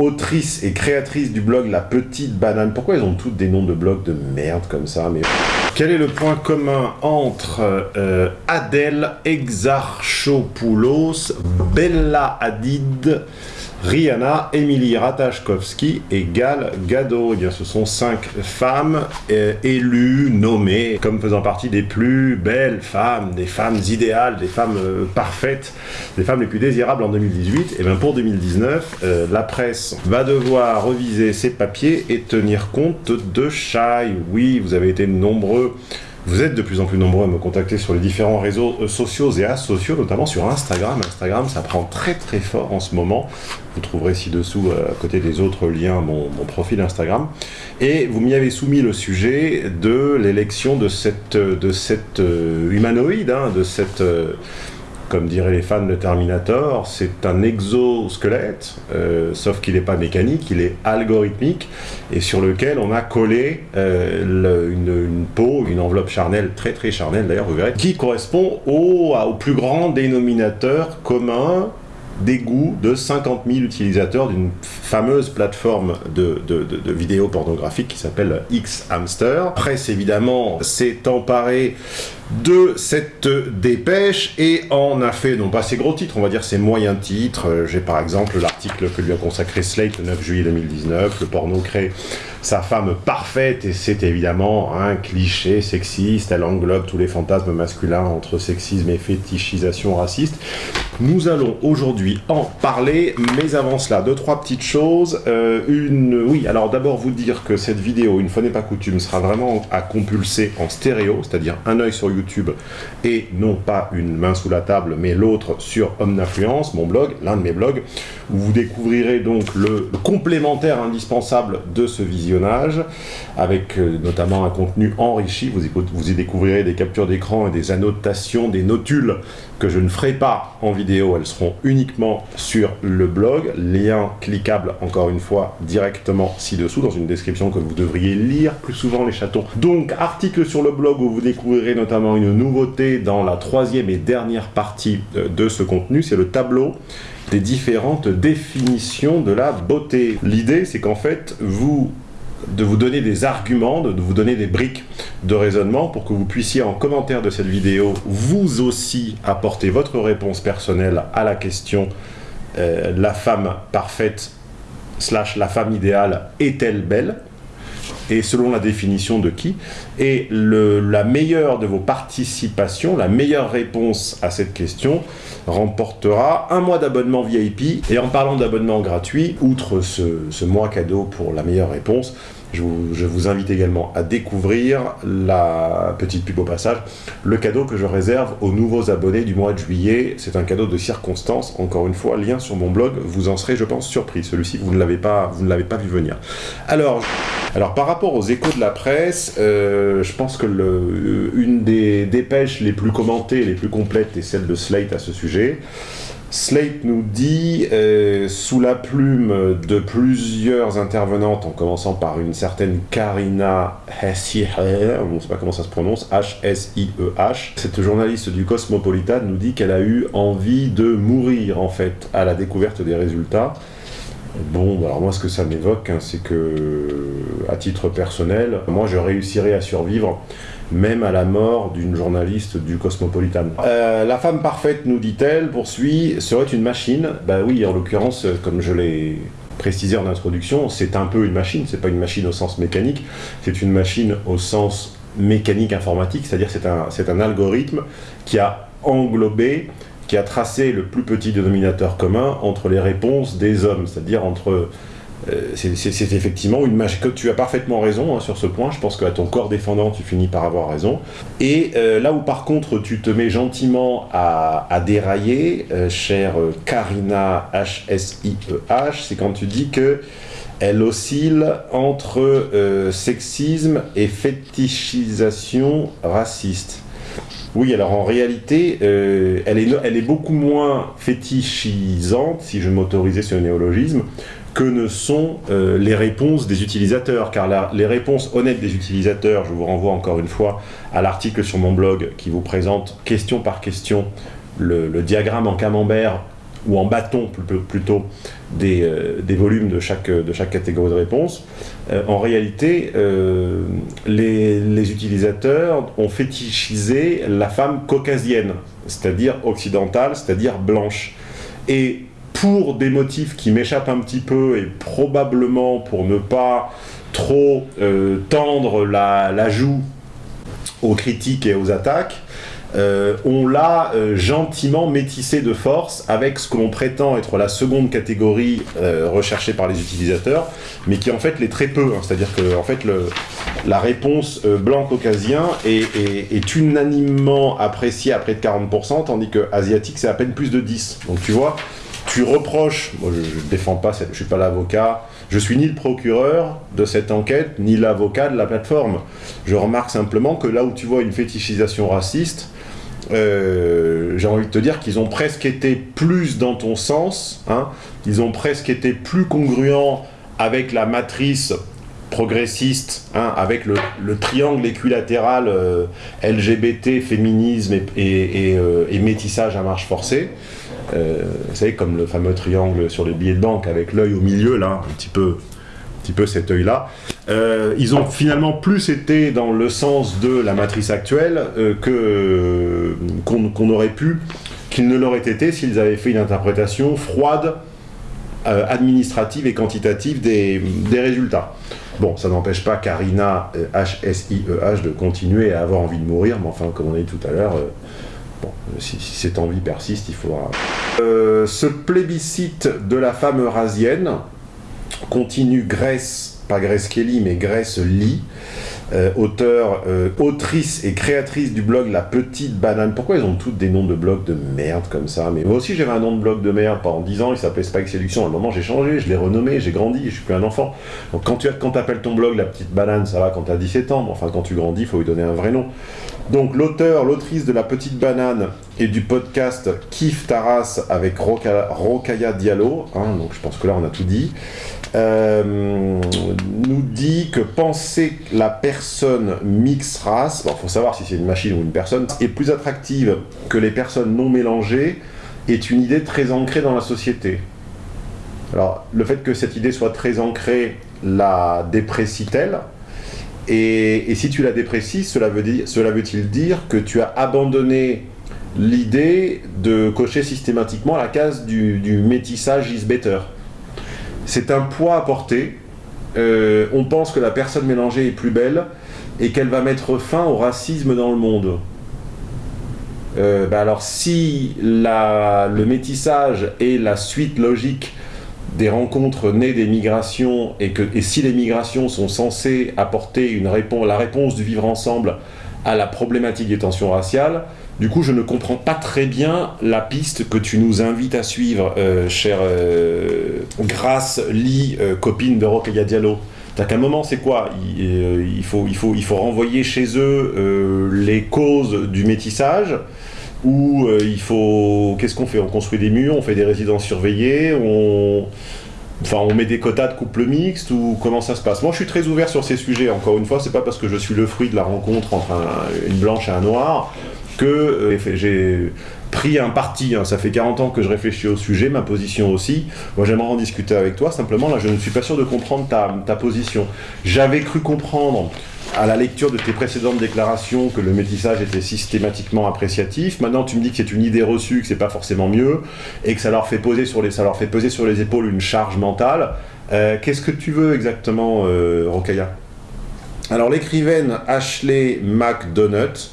autrice et créatrice du blog La Petite Banane. Pourquoi ils ont toutes des noms de blogs de merde comme ça mais... Quel est le point commun entre euh, Adèle Exarchopoulos, Bella Hadid, Rihanna, Emily Ratajkowski et Gal Gadot. Eh bien, ce sont cinq femmes euh, élues, nommées, comme faisant partie des plus belles femmes, des femmes idéales, des femmes euh, parfaites, des femmes les plus désirables en 2018. Et eh bien, pour 2019, euh, la presse va devoir reviser ses papiers et tenir compte de Shai. Oui, vous avez été nombreux vous êtes de plus en plus nombreux à me contacter sur les différents réseaux euh, sociaux et asociaux, notamment sur Instagram. Instagram, ça prend très très fort en ce moment. Vous trouverez ci-dessous, euh, à côté des autres liens, mon, profil Instagram. Et vous m'y avez soumis le sujet de l'élection de cette, de cette euh, humanoïde, hein, de cette comme diraient les fans de Terminator, c'est un exosquelette, euh, sauf qu'il n'est pas mécanique, il est algorithmique, et sur lequel on a collé euh, une, peau, une enveloppe charnelle, très très charnelle d'ailleurs, vous verrez, qui correspond au, au plus grand dénominateur commun des goûts de 50 000 utilisateurs d'une fameuse plateforme de, vidéos pornographiques qui s'appelle X-Hamster. Presse, évidemment, s'est emparée de cette dépêche et en a fait, non pas ses gros titres, on va dire ses moyens titres. J'ai par exemple l'article que lui a consacré Slate le 9 juillet 2019, le porno crée sa femme parfaite et c'est évidemment un cliché sexiste, elle englobe tous les fantasmes masculins entre sexisme et fétichisation raciste. Nous allons aujourd'hui en parler, mais avant cela, deux, trois petites choses. Euh, une, oui, alors d'abord vous dire que cette vidéo, une fois n'est pas coutume, sera vraiment à compulser en stéréo, c'est-à-dire un œil sur YouTube et non pas une main sous la table, mais l'autre sur Homme d'influence, mon blog, l'un de mes blogs, où vous découvrirez donc le, complémentaire indispensable de ce avec euh, notamment un contenu enrichi, vous vous y découvrirez des captures d'écran et des annotations, des notules que je ne ferai pas en vidéo, elles seront uniquement sur le blog, lien cliquable encore une fois directement ci-dessous dans une description que vous devriez lire plus souvent les chatons. Donc article sur le blog où vous découvrirez notamment une nouveauté dans la troisième et dernière partie euh, de ce contenu, c'est le tableau des différentes définitions de la beauté. L'idée, c'est qu'en fait, vous de vous donner des arguments, de vous donner des briques de raisonnement pour que vous puissiez en commentaire de cette vidéo vous aussi apporter votre réponse personnelle à la question euh, la femme parfaite slash la femme idéale est-elle belle? Et selon la définition de qui Et la meilleure de vos participations, la meilleure réponse à cette question remportera un mois d'abonnement VIP. Et en parlant d'abonnement gratuit, outre ce mois cadeau pour la meilleure réponse, je vous, invite également à découvrir la petite pub au passage, le cadeau que je réserve aux nouveaux abonnés du mois de juillet. C'est un cadeau de circonstance, encore une fois, lien sur mon blog, vous en serez, je pense, surpris. Celui-ci, vous ne l'avez pas, vous ne l'avez pas vu venir. Alors, alors, par rapport aux échos de la presse, euh, je pense que une des dépêches les plus commentées, les plus complètes est celle de Slate à ce sujet. Slate nous dit, euh, sous la plume de plusieurs intervenantes, en commençant par une certaine Karina Hessieh, on ne sait pas comment ça se prononce, H-S-I-E-H, e cette journaliste du Cosmopolitan nous dit qu'elle a eu envie de mourir, en fait, à la découverte des résultats. Bon, alors moi, ce que ça m'évoque, hein, c'est que, à titre personnel, moi, je réussirais à survivre même à la mort d'une journaliste du Cosmopolitan. Euh, la femme parfaite, nous dit-elle, poursuit, serait une machine. Bah oui, en l'occurrence, comme je l'ai précisé en introduction, c'est un peu une machine, c'est pas une machine au sens mécanique, c'est une machine au sens mécanique informatique, c'est-à-dire c'est un, un algorithme qui a englobé qui a tracé le plus petit dénominateur commun entre les réponses des hommes, c'est-à-dire entre euh, c'est effectivement une que Tu as parfaitement raison hein, sur ce point. Je pense qu'à ton corps défendant, tu finis par avoir raison. Et euh, là où par contre tu te mets gentiment à, dérailler, euh, chère Karina H-S-I-E-H, e c'est quand tu dis que elle oscille entre sexisme et fétichisation raciste. Oui, alors en réalité, elle, est, elle est beaucoup moins fétichisante, si je m'autorisais ce néologisme, que ne sont euh, les réponses des utilisateurs. Car les réponses honnêtes des utilisateurs, je vous renvoie encore une fois à l'article sur mon blog qui vous présente question par question le, diagramme en camembert ou en bâton plutôt, des, des, volumes de chaque, de chaque catégorie de réponse, en réalité, les, les, utilisateurs ont fétichisé la femme caucasienne, c'est-à-dire occidentale, c'est-à-dire blanche. Pour des motifs qui m'échappent un petit peu et probablement pour ne pas trop euh, tendre la, joue aux critiques et aux attaques, euh, on l'a euh, gentiment métissé de force avec ce que l'on prétend être la seconde catégorie recherchée par les utilisateurs, mais qui en fait l'est très peu. Hein. C'est-à-dire que en fait, la réponse blanc-caucasien est, est, unanimement appréciée à près de 40%, tandis que asiatique, c'est à peine plus de 10. Donc tu vois, tu reproches, je ne défends pas, je ne suis pas l'avocat, je suis ni le procureur de cette enquête, ni l'avocat de la plateforme. Je remarque simplement que là où tu vois une fétichisation raciste, euh, j'ai envie de te dire qu'ils ont presque été plus dans ton sens, hein, ils ont presque été plus congruents avec la matrice progressiste, hein, avec le, triangle équilatéral euh, LGBT, féminisme euh, et métissage à marche forcée, euh, vous savez, comme le fameux triangle sur les billets de banque avec l'œil au milieu, là, un petit peu, un petit peu cet œil-là. Euh, ils ont finalement plus été dans le sens de la matrice actuelle euh, qu'on aurait pu, qu'ils ne l'auraient été s'ils avaient fait une interprétation froide, administrative et quantitative des, des résultats. Bon, ça n'empêche pas Karina, H-S-I-E-H, e de continuer à avoir envie de mourir, mais enfin, comme on a dit tout à l'heure, Bon, si, cette envie persiste, il faudra... Euh, ce plébiscite de la femme eurasienne continue Grèce, pas Grèce Kelly, mais Grèce Lee, euh, auteur, euh, autrice et créatrice du blog La Petite Banane. Pourquoi ils ont toutes des noms de blogs de merde comme ça? Mais moi aussi j'avais un nom de blog de merde pendant 10 ans, il s'appelait Spike Séduction. À un moment j'ai changé, je l'ai renommé, j'ai grandi, je suis plus un enfant. Donc quand tu quand appelles ton blog La Petite Banane, ça va quand tu as 17 ans, enfin quand tu grandis, il faut lui donner un vrai nom. Donc l'auteur, l'autrice de La Petite Banane et du podcast Kif Taras avec Rokaya Diallo, hein, donc je pense que là on a tout dit, euh, nous dit que penser la personne mix race, il faut savoir si c'est une machine ou une personne, est plus attractive que les personnes non mélangées, est une idée très ancrée dans la société. Alors, le fait que cette idée soit très ancrée la déprécie-t-elle et, si tu la déprécies, cela veut-il dire que tu as abandonné l'idée de cocher systématiquement la case du, du métissage is better? C'est un poids à porter. Euh, on pense que la personne mélangée est plus belle et qu'elle va mettre fin au racisme dans le monde. Euh, bah alors si le métissage est la suite logique des rencontres nées des migrations et, si les migrations sont censées apporter la réponse du vivre ensemble à la problématique des tensions raciales, du coup, je ne comprends pas très bien la piste que tu nous invites à suivre, euh, chère euh, Grâce Lee, euh, copine de Rokhaya Diallo. T'as qu'à un moment, c'est quoi? Il, faut, il, faut, il faut renvoyer chez eux les causes du métissage ou il faut... Qu'est-ce qu'on fait? On construit des murs, on fait des résidences surveillées. Enfin, on met des quotas de couple mixte ou comment ça se passe? Moi, je suis très ouvert sur ces sujets. Encore une fois, c'est pas parce que je suis le fruit de la rencontre entre une blanche et un noir que euh, j'ai pris un parti, hein. ça fait 40 ans que je réfléchis au sujet, ma position aussi. Moi j'aimerais en discuter avec toi, simplement là je ne suis pas sûr de comprendre ta, position. J'avais cru comprendre à la lecture de tes précédentes déclarations que le métissage était systématiquement appréciatif. Maintenant, tu me dis que c'est une idée reçue, que c'est pas forcément mieux, et que ça leur fait poser sur les, ça leur fait peser sur les épaules une charge mentale. Euh, qu'est-ce que tu veux exactement, euh, Rokaya? Alors, l'écrivaine Ashley McDonough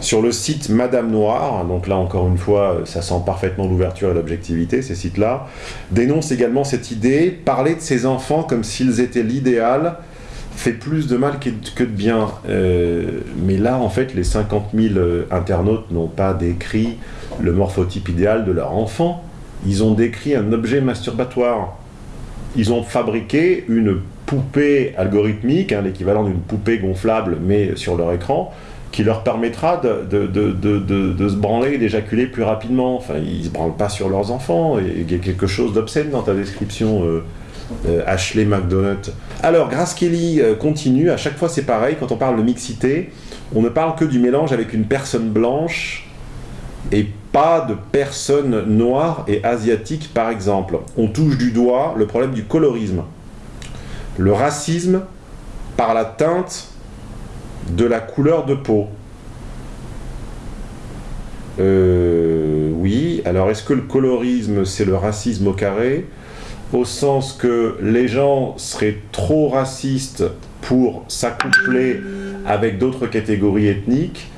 sur le site Madame Noire, donc là encore une fois, ça sent parfaitement l'ouverture et l'objectivité, ces sites-là, dénonce également cette idée, parler de ses enfants comme s'ils étaient l'idéal, fait plus de mal que de bien. Euh, mais là, en fait, les 50 000 euh, internautes n'ont pas décrit le morphotype idéal de leur enfant. Ils ont décrit un objet masturbatoire. Ils ont fabriqué une poupée algorithmique, hein, l'équivalent d'une poupée gonflable, mais sur leur écran, qui leur permettra de, de, se branler et d'éjaculer plus rapidement. Enfin, ils ne se branlent pas sur leurs enfants. Il y a quelque chose d'obscène dans ta description, euh, euh, Ashley McDonough. Alors, Grace Kelly euh, continue. À chaque fois, c'est pareil. Quand on parle de mixité, on ne parle que du mélange avec une personne blanche et pas de personnes noires et asiatiques, par exemple. On touche du doigt le problème du colorisme. Le racisme par la teinte de la couleur de peau. Euh, oui, alors est-ce que le colorisme, c'est le racisme au carré Au sens que les gens seraient trop racistes pour s'accoupler avec d'autres catégories ethniques,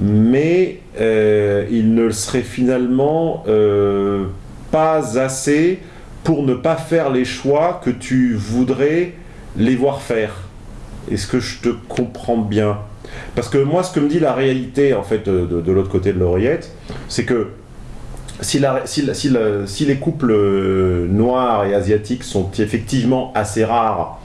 mais euh, il ne serait finalement euh, pas assez pour ne pas faire les choix que tu voudrais les voir faire? Est-ce que je te comprends bien? Parce que moi, ce que me dit la réalité, en fait, de, l'autre côté de l'oreillette, c'est que si, les couples euh, noirs et asiatiques sont effectivement assez rares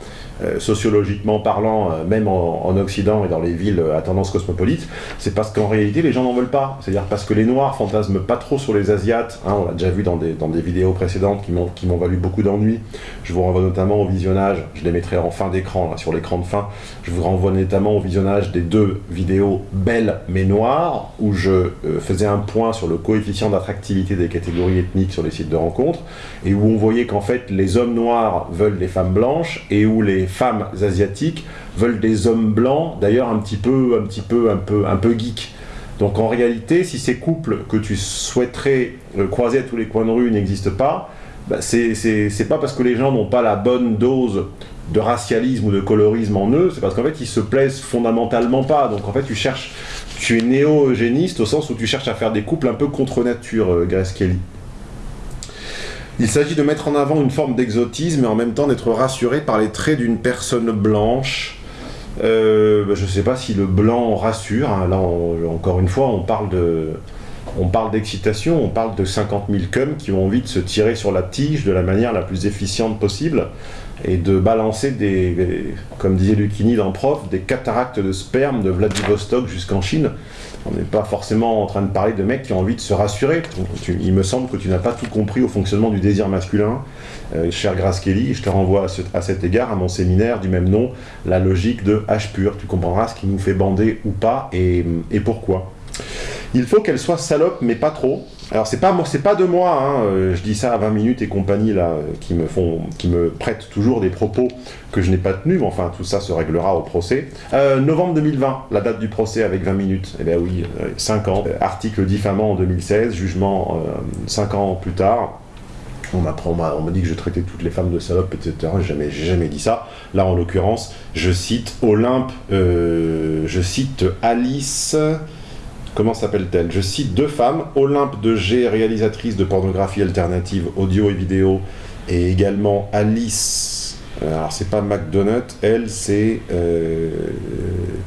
sociologiquement parlant, euh, même en, Occident et dans les villes à tendance cosmopolite, c'est parce qu'en réalité les gens n'en veulent pas. C'est-à-dire parce que les Noirs fantasment pas trop sur les Asiates, hein, on l'a déjà vu dans des, vidéos précédentes qui m'ont valu beaucoup d'ennuis. Je vous renvoie notamment au visionnage, je les mettrai en fin d'écran, sur l'écran de fin, je vous renvoie notamment au visionnage des deux vidéos belles mais noires, où je euh, faisais un point sur le coefficient d'attractivité des catégories ethniques sur les sites de rencontres, et où on voyait qu'en fait les hommes noirs veulent des femmes blanches, et où les femmes asiatiques veulent des hommes blancs, d'ailleurs un petit peu, un petit peu, un peu, un peu geek. Donc en réalité, si ces couples que tu souhaiterais euh, croiser à tous les coins de rue n'existent pas, bah c'est pas parce que les gens n'ont pas la bonne dose de racialisme ou de colorisme en eux, c'est parce qu'en fait ils se plaisent fondamentalement pas. Donc en fait tu cherches, tu es néo-eugéniste au sens où tu cherches à faire des couples un peu contre nature, euh, Grace Kelly. Il s'agit de mettre en avant une forme d'exotisme et en même temps d'être rassuré par les traits d'une personne blanche. Euh, bah, je ne sais pas si le blanc rassure. Hein. Là, encore une fois, on parle on d'excitation, on parle de 50 000 cums qui ont envie de se tirer sur la tige de la manière la plus efficiente possible et de balancer des, comme disait Lucchini dans Prof, des cataractes de sperme de Vladivostok jusqu'en Chine on n'est pas forcément en train de parler de mecs qui ont envie de se rassurer. il me semble que tu n'as pas tout compris au fonctionnement du désir masculin, euh, cher Grace Kelly. Je te renvoie à, cet égard à mon séminaire du même nom, la logique de H pur. Tu comprendras ce qui nous fait bander ou pas et pourquoi. Il faut qu'elle soit salope, mais pas trop. Alors c'est pas pas de moi, hein, euh, je dis ça à 20 minutes et compagnie là, qui me font, qui me prêtent toujours des propos que je n'ai pas tenus, mais enfin tout ça se réglera au procès. Euh, novembre 2020, la date du procès avec 20 minutes. Eh bien oui, 5 euh, ans. article diffamant en 2016, jugement 5 ans plus tard. On m'apprend, on me dit que je traitais toutes les femmes de salopes, etc. J'ai jamais, jamais dit ça. Là, en l'occurrence, je cite Olympe, je cite Alice Comment s'appelle-t-elle? Je cite deux femmes, Olympe de G, réalisatrice de pornographie alternative audio et vidéo, et également Alice, euh, alors c'est pas McDonald's, elle c'est... Euh,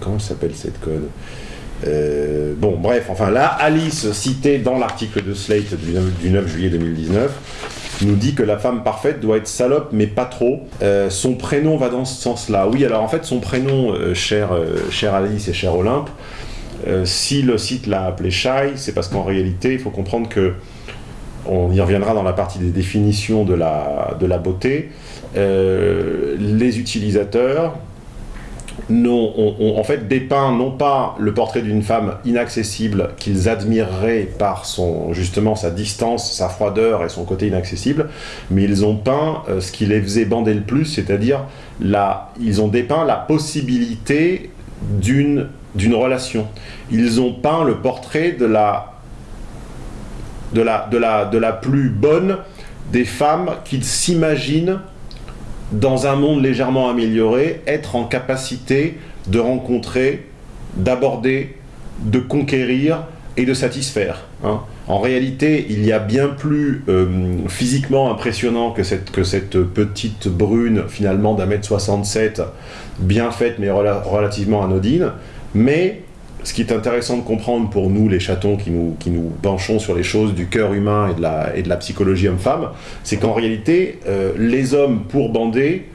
comment s'appelle cette code euh, bon, bref, enfin là, Alice, citée dans l'article de Slate du 9, juillet 2019, nous dit que la femme parfaite doit être salope, mais pas trop. son prénom va dans ce sens-là. Oui, alors en fait, son prénom, cher, cher Alice et cher Olympe, euh, si le site l'a appelé shy, c'est parce qu'en réalité, il faut comprendre que, on y reviendra dans la partie des définitions de la, beauté, euh, les utilisateurs ont, en fait dépeint non pas le portrait d'une femme inaccessible qu'ils admireraient par son, justement sa distance, sa froideur et son côté inaccessible, mais ils ont peint euh, ce qui les faisait bander le plus, c'est-à-dire ils ont dépeint la possibilité d'une d'une relation. Ils ont peint le portrait de la, de la, de la, de la plus bonne des femmes qu'ils s'imaginent dans un monde légèrement amélioré, être en capacité de rencontrer, d'aborder, de conquérir et de satisfaire. Hein. En réalité, il y a bien plus euh, physiquement impressionnant que cette, que cette petite brune, finalement d'un mètre 67, bien faite mais relativement anodine, mais ce qui est intéressant de comprendre pour nous, les chatons qui nous, qui nous penchons sur les choses du cœur humain et de la, et de la psychologie homme-femme, c'est qu'en réalité, euh, les hommes, pour bander,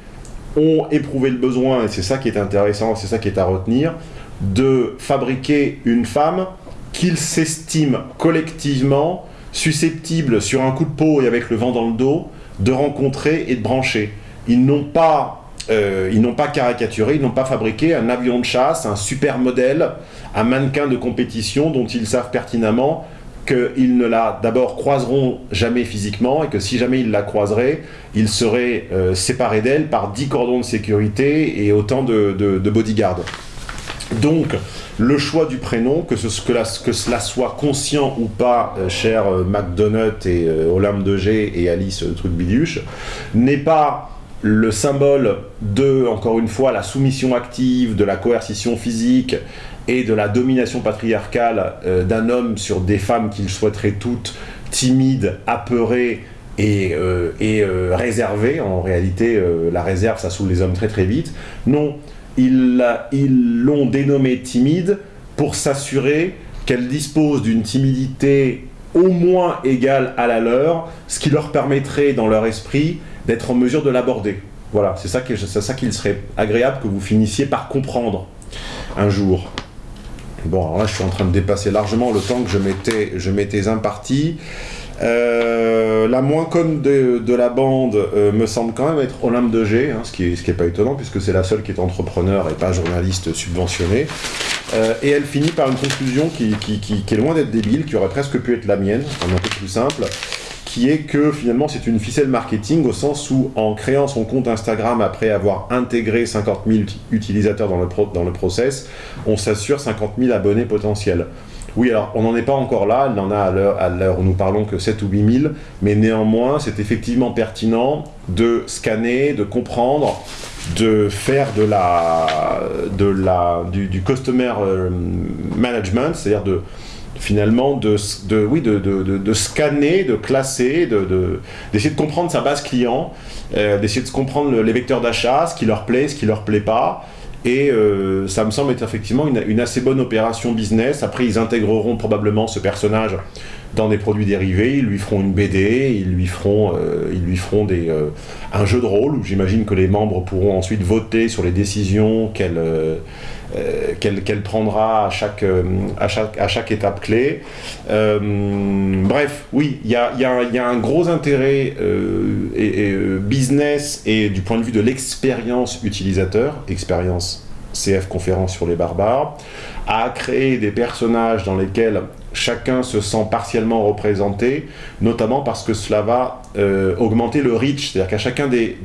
ont éprouvé le besoin, et c'est ça qui est intéressant, c'est ça qui est à retenir, de fabriquer une femme qu'ils s'estiment collectivement susceptible, sur un coup de peau et avec le vent dans le dos, de rencontrer et de brancher. Ils n'ont pas euh, ils n'ont pas caricaturé, ils n'ont pas fabriqué un avion de chasse, un super modèle, un mannequin de compétition dont ils savent pertinemment qu'ils ne la d'abord croiseront jamais physiquement et que si jamais ils la croiseraient, ils seraient euh, séparés d'elle par 10 cordons de sécurité et autant de, de, bodyguards. Donc, le choix du prénom, que, ce, que, cela soit conscient ou pas, euh, cher euh, et Olympe de G et Alice Truc Biduche, n'est pas le symbole de, encore une fois, la soumission active, de la coercition physique et de la domination patriarcale euh, d'un homme sur des femmes qu'il souhaiterait toutes timides, apeurées et, euh, euh, réservées. En réalité, la réserve, ça saoule les hommes très très vite. Non, ils l'ont dénommée timide pour s'assurer qu'elle dispose d'une timidité au moins égale à la leur, ce qui leur permettrait, dans leur esprit, d'être en mesure de l'aborder. Voilà, c'est ça, qu'il serait agréable que vous finissiez par comprendre un jour. Bon, alors là, je suis en train de dépasser largement le temps que je m'étais imparti. Euh, la moins conne de, la bande euh, me semble quand même être Olympe de G, hein, ce qui n'est pas étonnant puisque c'est la seule qui est entrepreneur et pas journaliste subventionné. Euh, et elle finit par une conclusion qui, qui est loin d'être débile, qui aurait presque pu être la mienne, un peu plus simple qui est que finalement c'est une ficelle marketing au sens où en créant son compte Instagram après avoir intégré 50 000 utilisateurs dans le, dans le process, on s'assure 50 000 abonnés potentiels. Oui, alors on n'en est pas encore là, il en a à l'heure où nous parlons que 7 ou 8 000, mais néanmoins c'est effectivement pertinent de scanner, de comprendre, de faire de la, de la, du, du customer euh, management, c'est-à-dire de, finalement de, de oui, de, de, de, scanner, de classer, d'essayer de, comprendre sa base client, euh, d'essayer de comprendre les vecteurs d'achat, ce qui leur plaît, ce qui leur plaît pas. Et euh, ça me semble être effectivement une, assez bonne opération business. Après, ils intégreront probablement ce personnage dans des produits dérivés, ils lui feront une BD, ils lui feront, euh, ils lui feront des, un jeu de rôle où j'imagine que les membres pourront ensuite voter sur les décisions qu'elle euh, qu'elle prendra à chaque, euh, à chaque, à chaque étape clé. Euh, bref, oui, il y a, y, a, un gros intérêt et, business et du point de vue de l'expérience utilisateur, expérience CF conférence sur les barbares, à créer des personnages dans lesquels chacun se sent partiellement représenté, notamment parce que cela va euh, augmenter le reach, c'est-à-dire qu'à chacun des,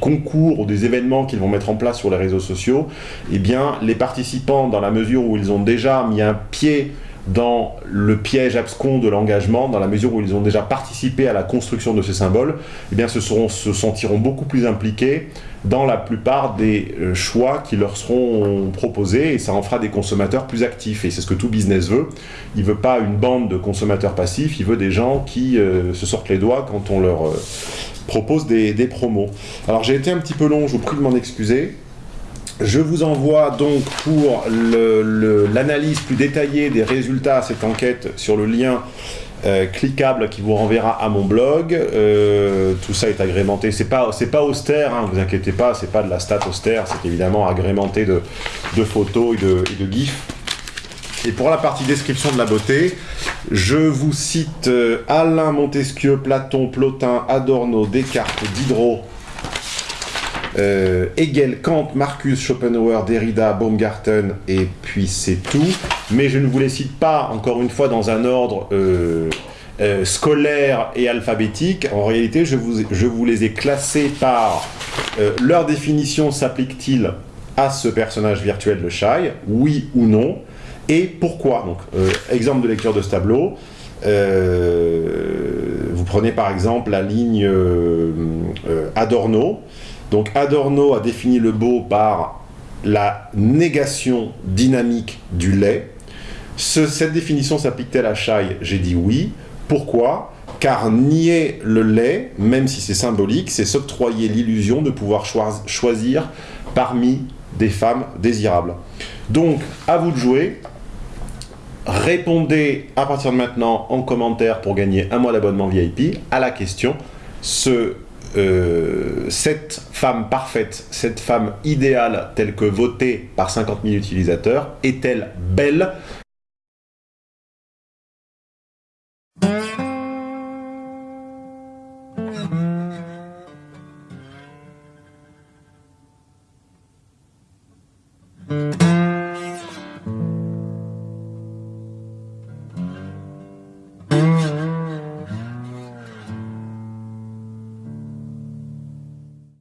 concours ou des événements qu'ils vont mettre en place sur les réseaux sociaux, eh les participants, dans la mesure où ils ont déjà mis un pied dans le piège abscon de l'engagement, dans la mesure où ils ont déjà participé à la construction de ces symboles, eh bien, se, sentiront beaucoup plus impliqués dans la plupart des euh, choix qui leur seront proposés et ça en fera des consommateurs plus actifs. Et c'est ce que tout business veut. Il veut pas une bande de consommateurs passifs, il veut des gens qui euh, se sortent les doigts quand on leur euh, propose des, des, promos. Alors j'ai été un petit peu long, je vous prie de m'en excuser. Je vous envoie donc pour l'analyse plus détaillée des résultats à cette enquête sur le lien euh, cliquable qui vous renverra à mon blog. Euh, tout ça est agrémenté. C'est pas, pas austère, hein, vous inquiétez pas, c'est pas de la stat austère, c'est évidemment agrémenté de, photos et de, et de gifs. Et pour la partie description de la beauté, je vous cite euh, Alain Montesquieu, Platon, Plotin, Adorno, Descartes, Diderot, euh, Hegel, Kant, Marcus, Schopenhauer, Derrida, Baumgarten, et puis c'est tout. Mais je ne vous les cite pas, encore une fois, dans un ordre euh, euh, scolaire et alphabétique. En réalité, je vous, les ai classés par leur définition s'applique-t-il à ce personnage virtuel de Shai, oui ou non, et pourquoi? Donc, exemple de lecture de ce tableau. vous prenez par exemple la ligne Adorno, donc Adorno a défini le beau par la négation dynamique du lait. cette définition s'applique-t-elle à Chai? J'ai dit oui. Pourquoi? Car nier le lait, même si c'est symbolique, c'est s'octroyer l'illusion de pouvoir choisir parmi des femmes désirables. Donc, à vous de jouer. Répondez à partir de maintenant en commentaire pour gagner un mois d'abonnement VIP à la question euh, cette femme parfaite, cette femme idéale telle que votée par 50 000 utilisateurs, est-elle belle?